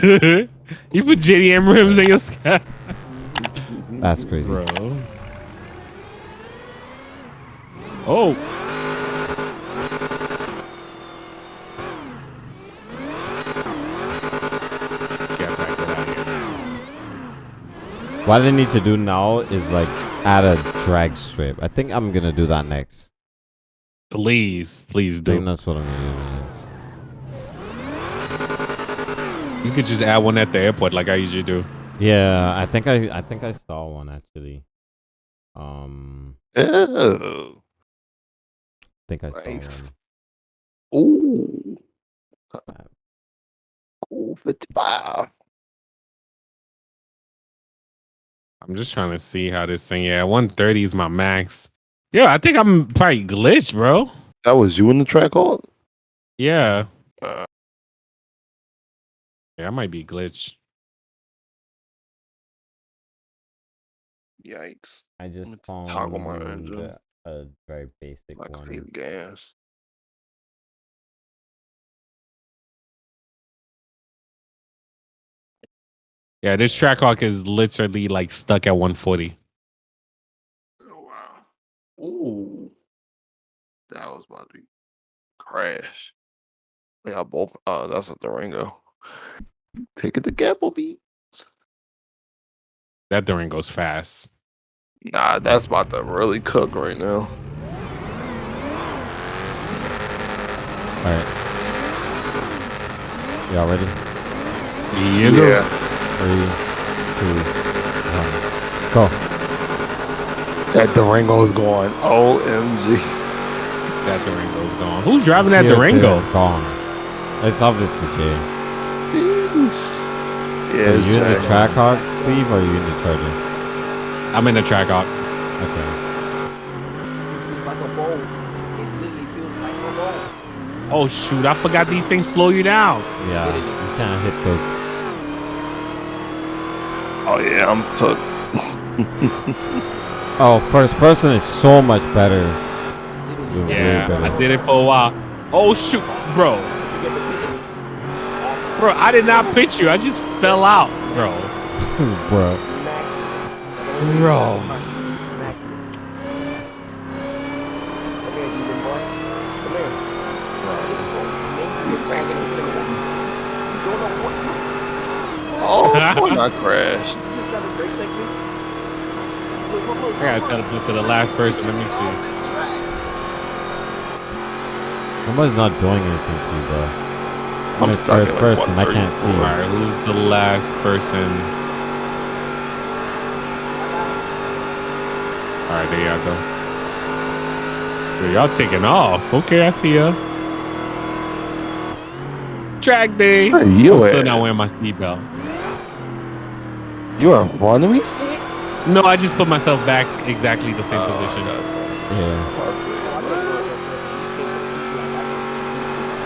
you put JDM rims in your sky. That's crazy. Bro. Oh. Get back get out of here. What I need to do now is like add a drag strip. I think I'm gonna do that next. Please, please I think do. that's what I'm gonna do You could just add one at the airport like I usually do. Yeah, I think I I think I saw one actually. Um, Oh. I think I saw Nice. one. Ooh. Cool 55. I'm just trying to see how this thing. Yeah, 130 is my max. Yeah, I think I'm probably glitched, bro. That was you in the Trackhawk? Yeah. Yeah, I might be glitched. yikes. I just Let's found toggle my engine. a, a very basic Like one. save gas. Yeah, this track Trackhawk is literally like stuck at 140. Oh wow. Ooh. That was about to be crash. Yeah, both uh that's a Durango. Take it to Gappleby. That Durango's fast. Nah, that's about to really cook right now. All right. Y'all ready? He is a- yeah. Three, two, one, go. That Durango is going. OMG. that Durango's gone. Who's driving that Here, Durango? Gone. It's obviously Jay. Yeah, Are you in the Jack. track hawk, Steve, or are you in the charger? I'm in the Trackhawk. Okay. Feels like a bowl. It literally feels like a bowl. Oh shoot, I forgot these things slow you down. Yeah, you can't hit those. Oh yeah, I'm took. Oh, first person is so much better. Literally. Way Yeah, better. I did it for a while. Oh shoot, bro. That's what you get for pitching. Bro, I did not pitch you. I just fell out, bro. Bro. Smack you. That's the only reason Bro. Oh, I don't. Smack you. Come here, demon boy. Come here. It's so amazing you're dragging in front of me. You don't know what you Oh, I not crash? You just trying to brake check me? Look, look, look, I gotta look, tell look. to the last person. Let me see. Off the track. Somebody's not doing anything to you, bro. I'm, I'm in stuck first at like person. I can't see All you. right, who's the last person? All right, there y'all go. Yo, y'all taking off. Okay, I see ya. Track day. Where I'm you still not wearing my seatbelt. You are in front of me, Steve? No, I just put myself back exactly the same Oh, position. okay. Yeah. Oh, I think we're in first person. These kids are too black. I can't see Jesus.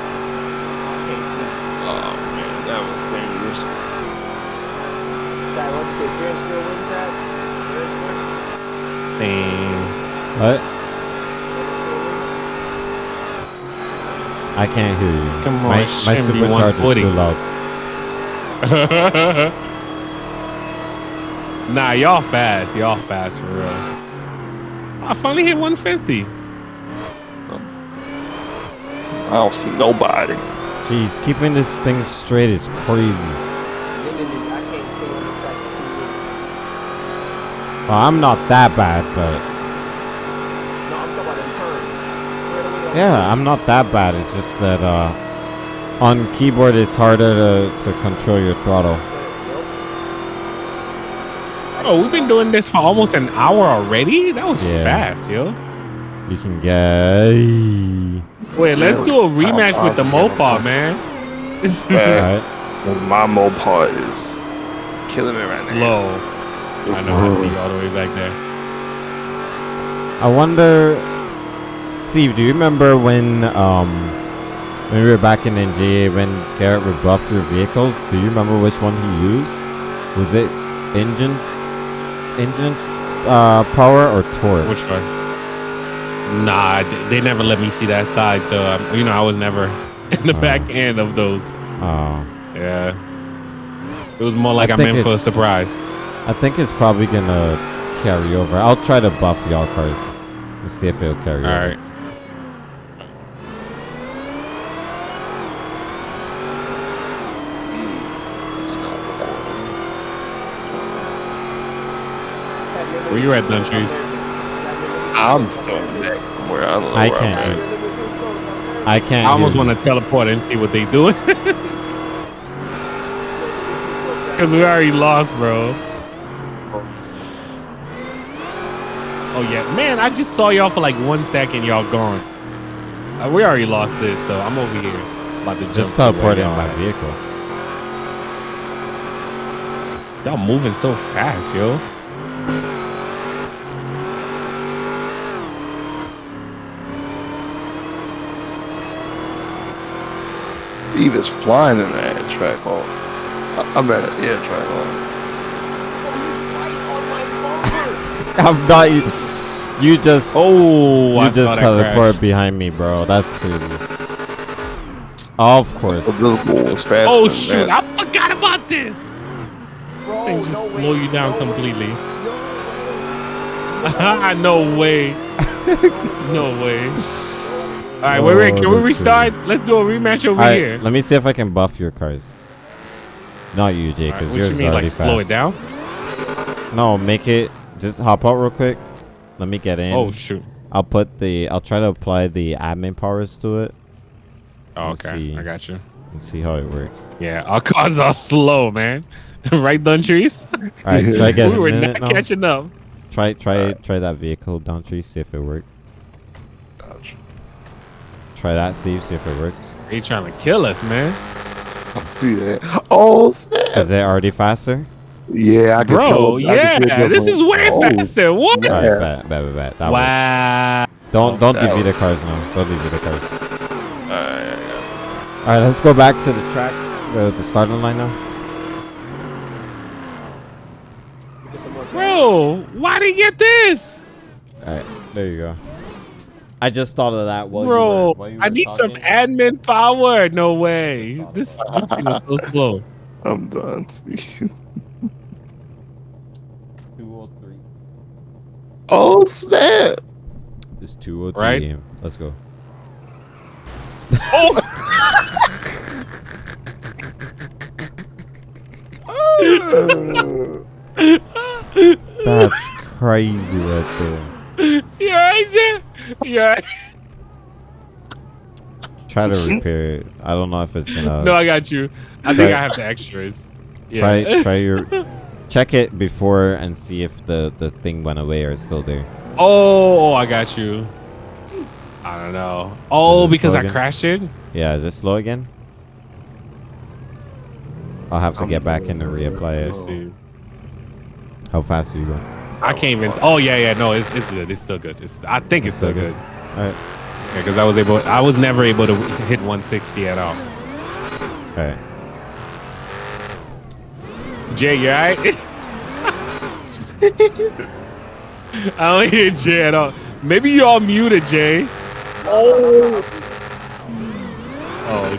I can't see. Oh man, that was dangerous. Dad, what did you say? Fair and square wins that? Fair and square? Dang. What? Fair and square win? I can't hear you. Come on, my, my shouldn't be supercharger's 140. too loud. nah, y'all fast. Y'all fast for real. I finally hit 150. I don't see nobody. Jeez, keeping this thing straight is crazy. Literally, I can't stay on the track for two minutes. Well, I'm not that bad, but No, I'm talking about in turns. Straight away. I'm yeah, I'm not that bad. It's just that uh, on keyboard it's harder to, to control your throttle. Oh, we've been doing this for almost an hour already. That was Yeah. fast, yo. You can get. Wait, let's do a rematch with the possible? Mopar, man. It's Man. Alright. My Mopar is killing me right now. low. I know. I see you all the way back there. I wonder, Steve. Do you remember when um when we were back in NGA when Garrett rebuffed your vehicles? Do you remember which one he used? Was it engine, engine uh, power or torque? Which one? Nah, they, they never let me see that side, so um, you know I was never in the Oh. back end of those. Oh, Yeah. It was more like I I, think meant for a surprise. I think it's probably gonna carry over. I'll try to buff y'all cars and see if it'll carry All over. right. It's not recording. Where you at, Duntries? I'm still back somewhere. I don't know I where can't I'm at. I can't. I almost want to teleport and see what they doing. Because we already lost, bro. Oh, yeah. Man, I just saw y'all for like one second. Y'all gone. Uh, we already lost this, so I'm over here. About to Just teleport in my vehicle. Y'all moving so fast, yo. Steve is flying in that Trackhawk. I- I'm at yeah Trackhawk. I'm not. You, you just. Oh, you saw just that teleport behind me, bro. That's crazy. Of course. Invisible Oh, than shoot. that. I forgot about this. This thing just slow you down completely. no way. no way. All right, wait, oh, wait. Oh, Can we that's restart? Let's do a rematch over All right, here. let me see if I can buff your cars. Not you, Jay, All right, because what you is mean, already like slow it down? No, make it. Just hop out real quick. Let me get in. Oh shoot. I'll put the. I'll try to apply the admin powers to it Oh, okay, see. I got you. and see how it works. Yeah, our cars are slow, man. right, Duntries? All right, try get we were not it now. catching up. Try try Alright. try that vehicle down tree. See if it works. Gotcha. Try that, Steve. See if it works. They trying to kill us, man. I see that. Oh snap! Is it already faster? Yeah, I can tell. Bro, I can yeah, it this is way Oh, faster. What? Yeah. That works. Wow. Don't don't that DV the was- cars now. Don't give me the cars. Alright, All right, let's go back to the track, the, the starting line now. Bro, why did he get this? All right, there you go. I just thought of that. While Bro, you were, while you I were need some admin power. No way. This this thing is so slow. I'm done, Steve. Oh snap! It's 203. Right? AM. Let's go. Oh That's crazy right there. You alright, Jay? You alright? Try to repair it. I don't know if it's gonna. No, I got you. I think I have the extras. Yeah. try try your. Check it before and see if the the thing went away or it's still there. Oh, oh, I got you. I don't know. Oh, because I crashed it? Yeah, is it slow again? I'll have to I'm get back in and reapply it. see. How fast are you going? I can't even. Oh yeah, yeah. No, it's, it's good. It's still good. It's. I think it's, It's still still good. good? All right, Yeah, because I was able. I was never able to hit 160 at all. all right. Jay, you alright? I don't hear Jay at all. Maybe you all muted, Jay. Oh. Oh,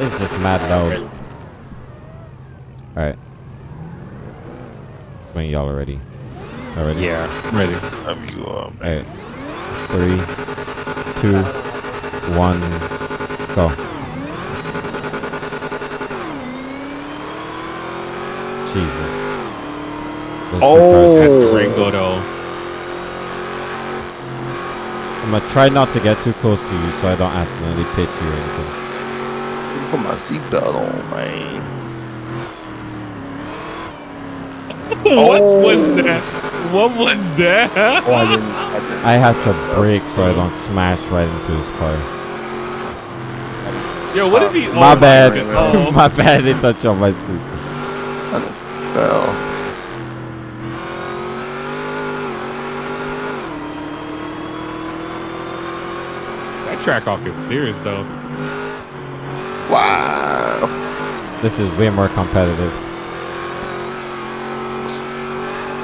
It's just mad loud. All right. When y'all are ready. Already? yeah. I'm ready. Let me go up. All right. Three, two, one, go. Jesus. Those two cars- Oh. That's Durango, though. I'm gonna try not to get too close to you so I don't accidentally pitch you or anything. Put my seatbelt on, man. what oh. was that? What was that? Oh, I didn't. I didn't. I have to brake so I don't smash right into his car. Yo, what is he? my oh bad. God. Oh. my bad. It touched on my screen. That Trackhawk is serious, though. Wow. This is way more competitive.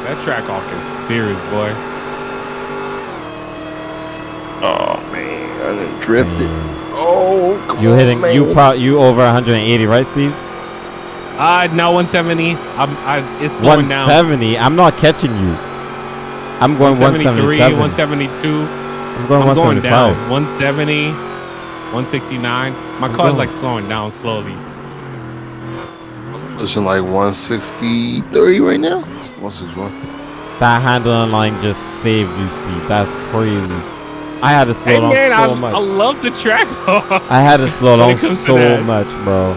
That Trackhawk is serious, boy. Oh man, I didn't drift it. Mm. Oh, come You on, hitting? man. You pro? You over 180, right, Steve? Uh, now 170. I'm, I, it's slowing down. 170. I'm not catching you. I'm going 173, 177. 172. I'm going I'm going down. 170, 169. My I'm car's going- like slowing down slowly. Pushing like 163 right now. It's 161. That handling line just saved you, Steve. That's crazy. I had to slow Hey down man, so I, much. I love the track. I had to slow down it comes to so much, bro.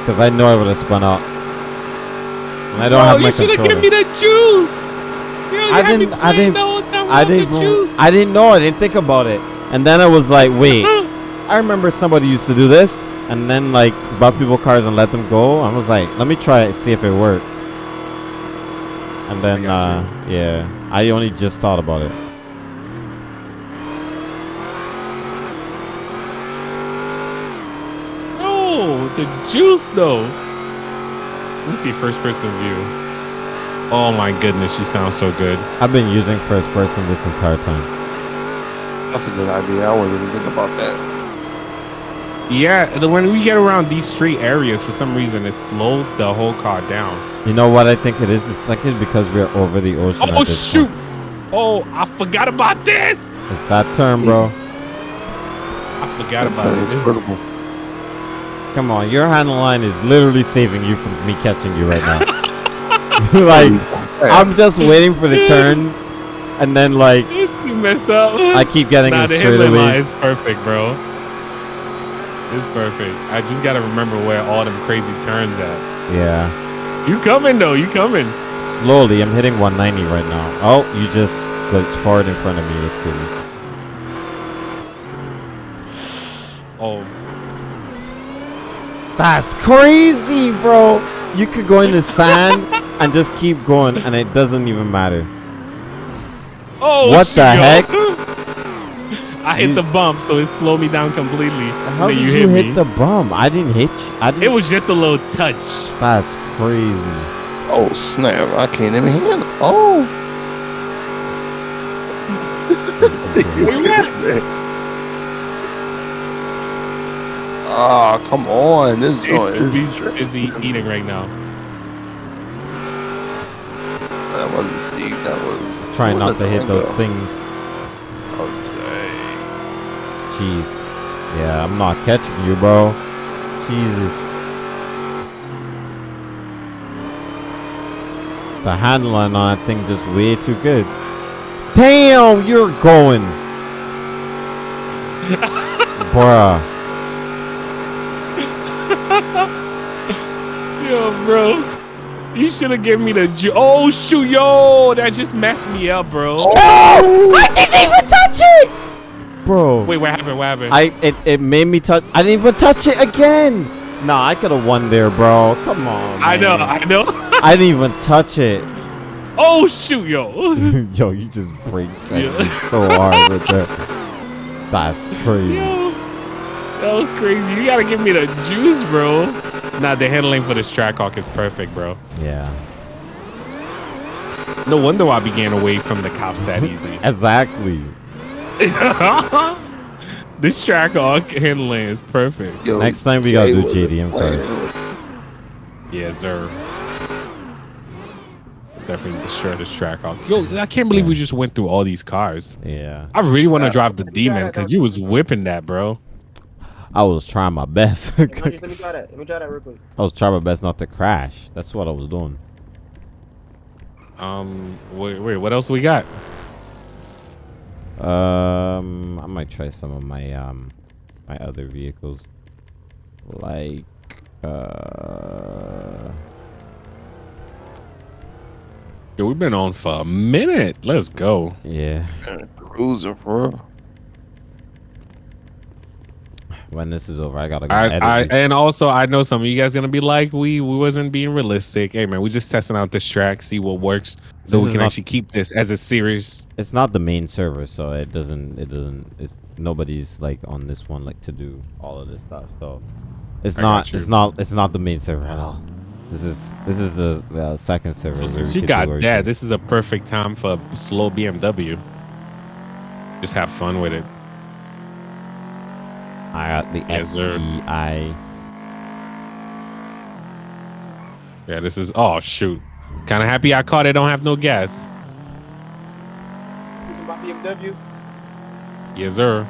Because I know I would have spun out. And I don't Bro, have you should have given me the juice. You I didn't- I didn't- the whole time I didn't. the even- juice. I didn't know. I didn't think about it. And then I was like, wait. I remember somebody used to do this, and then like bought people cars and let them go. I was like, let me try it, see if it worked. And then, uh, yeah, I only just thought about it. No, the juice though. Let me see first person view. Oh my goodness, you sound so good. I've been using first person this entire time. That's a good idea. I wasn't even thinking about that. Yeah, when we get around these street areas, for some reason, it slowed the whole car down. You know what I think it is? It's like it's because we're over the ocean. Oh shoot! point. Oh, I forgot about this. It's that term, bro. I forgot about it. It's it. critical. Come on, your handle line is literally saving you from me catching you right now. like, I'm just waiting for the turns, and then like You mess up. I keep getting nah, in the handling line is perfect, bro. It's perfect. I just gotta remember where all them crazy turns at. Yeah, You coming though? You coming? slowly. I'm hitting 190 right now. Oh, you just glitched forward in front of me. That's cool. Oh, That's crazy, bro. You could go in the sand and just keep going, and it doesn't even matter. oh! What the yo. heck? I hit You- the bump, so it slowed me down completely. How did you you, hit hit the bump? I didn't hit you. I didn't. It was just a little touch. That's crazy. Oh snap! I can't even handle. Oh. Ah, come on! This joint is He's tri- busy eating right now. That wasn't Steve. That was Trying not to hit those things. Okay. Jeez. Yeah, I'm not catching you, bro. Jesus. The handling on that thing just way too good. Damn, you're going. Bruh. Yo, bro. You should have given me the ju- Oh shoot, yo, that just messed me up, bro. Oh! I didn't even touch it! Bro. Wait, what happened? What happened? I it, it made me touch I didn't even touch it again. Nah, I could have won there, bro. Come on. I know. I know. I didn't even touch it. oh shoot, yo. Yo, you just break Yeah. me so hard with that. That's crazy. Yo, that was crazy. You gotta give me the juice, bro. Nah, the handling for this Trackhawk is perfect, bro. Yeah. No wonder why I began away from the cops that easy. Exactly. this Trackhawk handling is perfect. Yo, Next time we gotta do was JDM playing cars. with- Yes, sir. Definitely destroy this Trackhawk. Yo, I can't believe we just went through all these cars. Yeah. I really want to Yeah. drive the Demon because you was whipping that, bro. I was trying my best. Hey, Hunter, let me try that. Let me try that real quick. I was trying my best not to crash. That's what I was doing. Um, wait, wait, what else we got? Um, I might try some of my um my other vehicles, like uh. Yo, we've been on for a minute. Let's go. Yeah, Cruising for real. When this is over, I gotta go I, I, and also, I know some of you guys gonna be like, we we wasn't being realistic. Hey, man, we just testing out this track, see what works, so This we can not- actually keep this as a series. it's not the main server, so it doesn't. It doesn't. It's nobody's like on this one like to do all of this stuff. So it's I not. It's not. It's not the main server at all. This is this is the uh, second server. So since you got that, this is a perfect time for a slow BMW. Just have fun with it. I got the Yes. STI. Yeah, this is. Oh shoot! Kind of happy I caught it. Don't have no gas. My BMW. Yes, sir.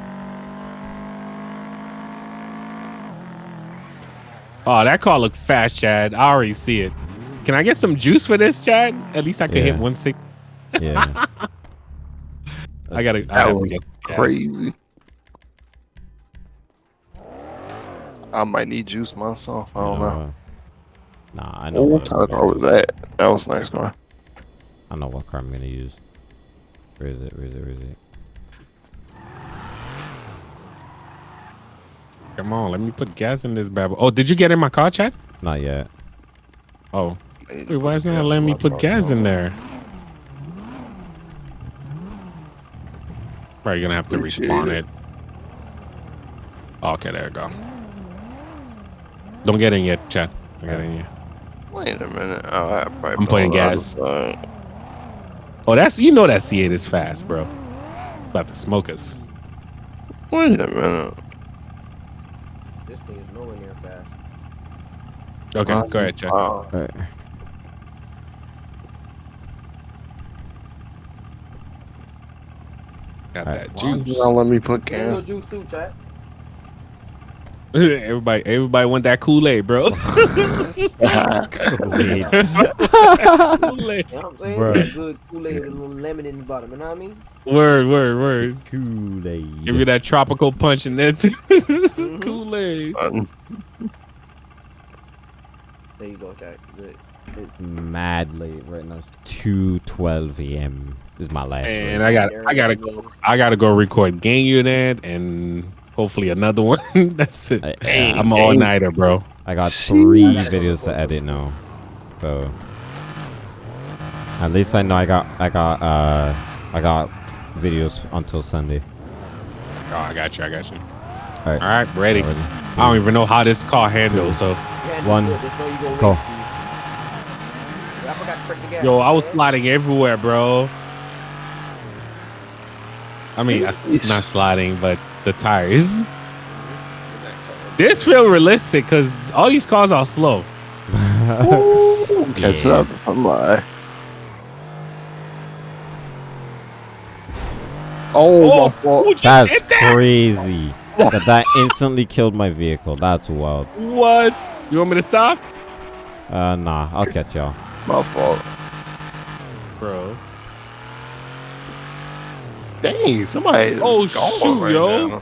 Oh, that car looked fast, Chad. I already see it. Can I get some juice for this, Chad? At least I could hit one six. Yeah. I gotta. I That have to was get gas. I might need juice myself. I don't know. Uh, Nah, I know. Oh, what what kind of car- car was that? That was a nice car. I know what car I'm gonna use. Where is it? Where is it? Where is it? Come on, let me put gas in this bad boy. Oh, did you get in my car, Chad? Not yet. Oh, I wait, why isn't it gas letting me put gas in there? Probably gonna have to respawn it. it. Okay, there we go. Don't get in yet, Chad. Don't get in yet. Wait a minute. Oh, I probably I'm playing gas. Oh, that's you know that C8 is fast, bro. About to smoke us. Wait a minute. This thing is nowhere near fast. Okay, Um, go ahead, Chad. wow. Alright. Got alright. that Why juice. did y'all let me put Give me no gas? juice too, chat. everybody, everybody want that Kool Aid, bro. Kool-Aid. You know what I'm saying? Bruh. It's good Kool-Aid with a little lemon in the bottom. You know what I mean? Word, word, word. Kool-Aid. Give you that tropical punch in there too. Mhm. Kool Aid. There you go, chat. Good. It's mad late right now. It's two twelve a.m. This is my last. And race. I got, I gotta, go, I gotta go record Gang Unit and hopefully another one. That's it. I, I'm all nighter, bro. I got Sheesh. three videos to edit now. So at least I know I got I got uh I got videos until Sunday. Oh, I got you. I got you. All Alright. right, ready. I don't even know how this car handles. So, Yeah, One. Good. There's no you gonna Go. wait, I forgot to press the gas. yo, I was sliding everywhere, bro. I mean, it's not sliding, but the tires. This feel realistic because all these cars are slow. Ooh, catch Yeah. up if I'm lying. Oh, Oh, my fault. That's that? crazy. that that instantly killed my vehicle. That's wild. What? You want me to stop, Uh nah, I'll catch y'all. My fault. bro? Dang, somebody. is Oh, gone shoot, right yo. now.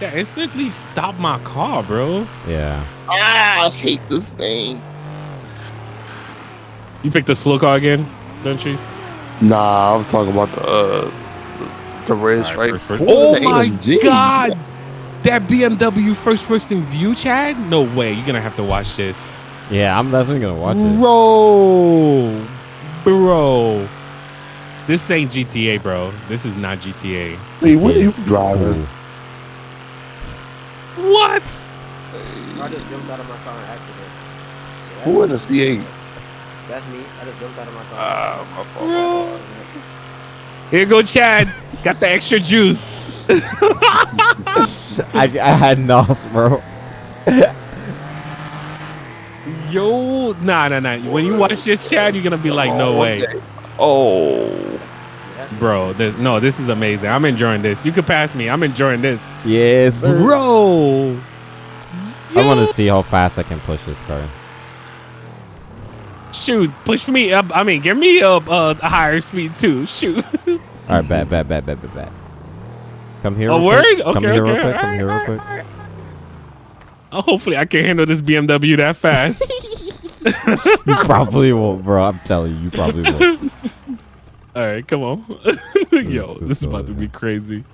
Yeah, instantly stopped my car, bro. Yeah. Ah, I hate this thing. You picked the slow car again, don't? Nah, I was talking about the uh, the, the red All right, stripe. first person. What was Oh the my AMG? god! That BMW first person view, Chad? No way. You're gonna have to watch this. Yeah, I'm definitely gonna watch it. Bro. Bro. This ain't GTA, bro. This is not GTA. Hey, what are you driving? What? I just jumped out of my car in accident. So Who in me. the C8? That's me. I just jumped out of my car. Ah, my fault. Bro. My fault. Here go Chad. Got the extra juice. I, I had nos, bro. Yo, nah, nah, nah. When you watch this, Chad, you're gonna be like, no on, way. Okay. Oh, That's Bro, this, no, this is amazing. I'm enjoying this. You could pass me. I'm enjoying this. Yes, sir. Bro. I want to see how fast I can push this car. Shoot, push me up. I mean, give me up uh, a higher speed too. Shoot. All right, bad, bad, bad, bad, bad, bet. Come here. A real word? quick. Okay, Come here okay. real quick. Come alright, here real alright, quick. alright. Oh, hopefully, I can handle this BMW that fast. You probably won't, bro. I'm telling you, you probably won't. All right, come on. Yo, This is this is about to be crazy.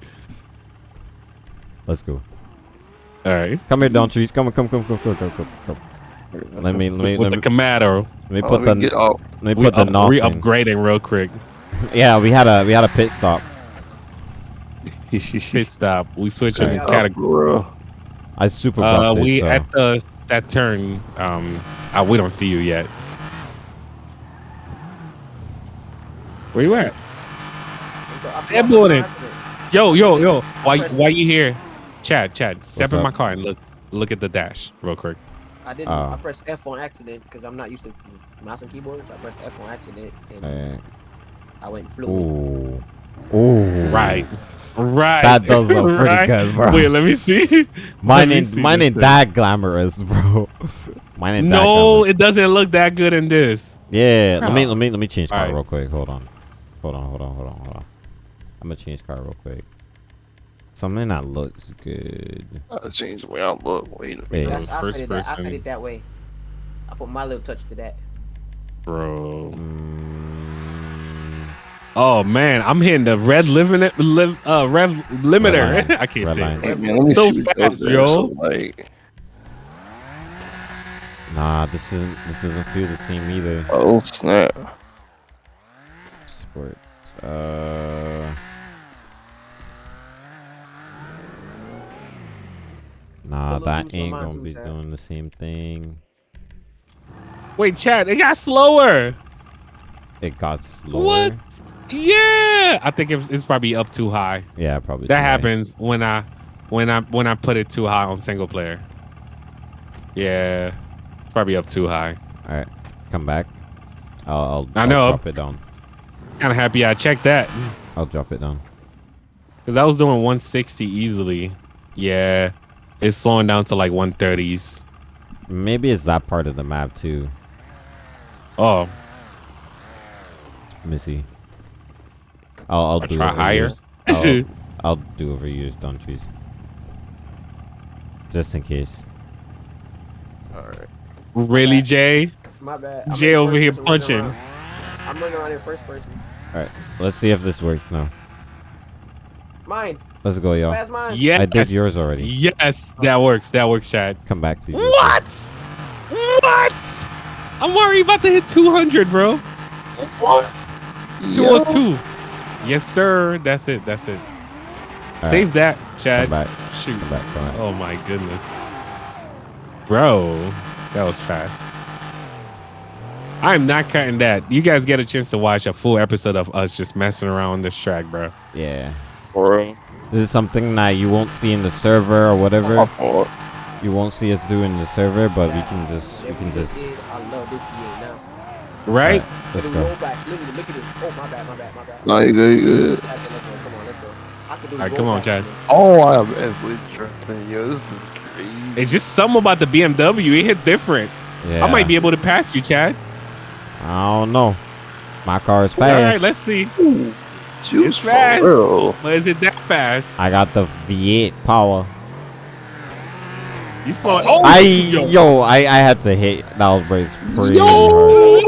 Let's go. All right. Come here, Don Trees. Come on, come, come, come, come, come, come, come. Let me, let me, With let the Camaro, let me oh, put the, let me get off. let me we put the up, nos re-upgrading real quick. Yeah, we had a, we had a pit stop. Pit stop. We switching Okay. category. I super Uh, we it, so. at the that turn. Um, uh, we don't see you yet. Where you at? I Step on it. Yo, yo, yo. Why, Press- why you here? Chad, Chad, step in up? my car and look look at the dash real quick. I didn't. Oh. I pressed F on accident because I'm not used to mouse and keyboards. I pressed F on accident and Alright. I went fluid. Ooh. Ooh. Right. Right. That does look pretty Right. good, bro. Wait, let me see. Mine me ain't see mine ain't thing. that glamorous, bro. mine ain't that No, glamorous. it doesn't look that good in this. Yeah, let me Bro. let me let me change car Alright. real quick. Hold on. Hold on, hold on, hold on, hold on. I'm gonna change car real quick. Something that looks good. I'll change the way I look. Wait a Hey. minute. That's, I first said it that. I said person. it that way. I put my little touch to that. Bro. Mm, Oh man, I'm hitting the red limit li- uh red limiter. line. I can't Red say line. it. Hey man, So fast, up there. yo. So, like, nah, this isn't this doesn't feel the same either. oh snap. Sports. Uh. Nah, Put that ain't gonna be Chad. doing the same thing. Wait, Chad, it got slower. It got slower. What? Yeah, I think it's, it's probably up too high. Yeah, probably. That too high. happens when I when I when I put it too high on single player. Yeah, it's probably up too high. All right, come back. I'll, I'll, I I'll know. drop it down. Kind of happy I checked that I'll drop it down. because I was doing 160 easily. Yeah, it's slowing down to like 130s. Maybe it's that part of the map too. Oh, Missy. I'll, I'll I'll do try over higher. I'll, I'll do over yours, don't trees. Just in case. Alright. really, Jay? My bad. I'm Jay over here person running punching. I'm running around in first person. All right, let's see if this works now. Mine. Let's go, y'all. Pass mine. Yes. I did yours already. Yes, that works. That works, Chad. Come back to you. What? What? I'm worried about to hit 200, bro. What? 202. Yes, sir. That's it. That's it. All Save that, Chad. Come back. Shoot. Come back. Come back. Oh my goodness. Bro, that was fast. I'm not cutting that. You guys get a chance to watch a full episode of us just messing around this track, bro. Yeah. Bro. This is something that you won't see in the server or whatever. You won't see us do in the server, but we can just we can just just. I love this C8 now. Right? Alright, Look let's go. rollbacks. Look look at this. Oh, my bad, my bad, my bad. No, you good, you good. That's it, let's go. Come on, let's go. I can do Alright, come on, Chad. Oh, I am Esley drifting. Yo, this is crazy. It's just something about the BMW. It hit different. Yeah. I might be able to pass you, Chad. I don't know. My car is fast. All right, let's see. Ooh, It's fast. real. But is it that fast? I got the V8 power. You slowing? Oh, I yo. yo, I I had to hit that was pretty pretty hard.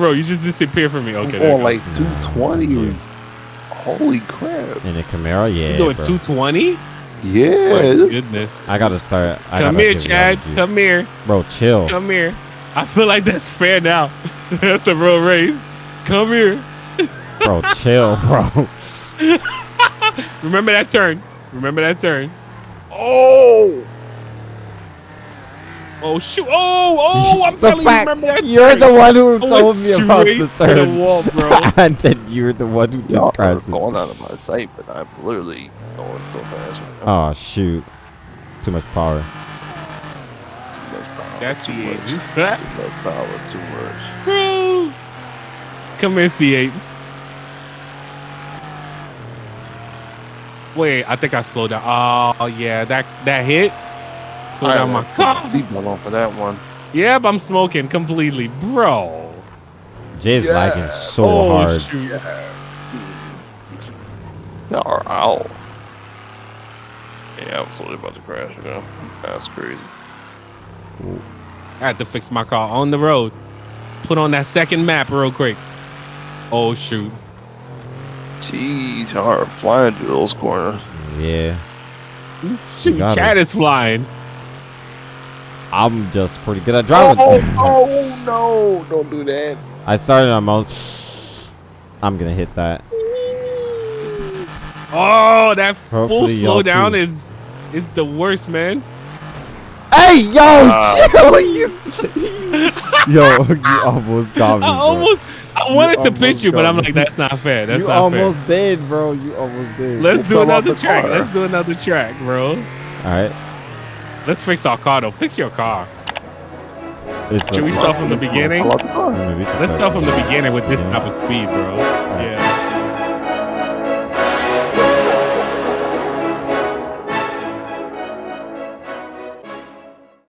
Yo! bro, you just disappeared from me. Okay, I'm there you going go. like 220. Holy crap. In a Camaro, yeah. you doing bro. 220? Yeah. My goodness. I gotta start. I Come gotta here, Chad. Come here. Bro, chill. Come here. I feel like that's fair now. that's a real race. Come here. Bro, chill, bro. Remember that turn. Remember that turn. Oh! Oh shoot! Oh, oh! I'm the telling fact you, remember that you're turn. the one who I told me about straight the to the turn. wall, bro. and then you're the one who Y'all just are crashed. it. going out of my sight, but I'm literally going so fast. right now. Oh shoot! Too much power. Too much power. That's too the much. Too much power. Too much. bro. Come here, C8. Wait, I think I slowed down. Oh yeah, that that hit. Slowed I down my had to put car. Seatbelt on for that one. Yep, I'm smoking completely, bro. Jay's Yeah. lagging so oh hard. shoot! Y'all are out. Yeah, I was totally about to crash, you know. That's crazy. I had to fix my car on the road. Put on that second map real quick. Oh shoot! Jeez, y'all are flying through those corners. Yeah, Shoot, Chad is flying. I'm just pretty good at driving. Oh, oh no! Don't do that. I started on mode. I'm gonna hit that. Oh, that Hopefully full slowdown is is the worst, man. Hey, yo, uh, chill, you. yo, you almost got me. I bro. almost. I wanted you to pitch you, but I'm like, that's not fair. That's you not fair. You almost did, bro. You almost did. Let's you do another track. Car. Let's do another track, bro. All right. Let's fix our car though. Fix your car. It's Should we start from the beginning? Let's start from the beginning with this type of speed, bro. Yeah.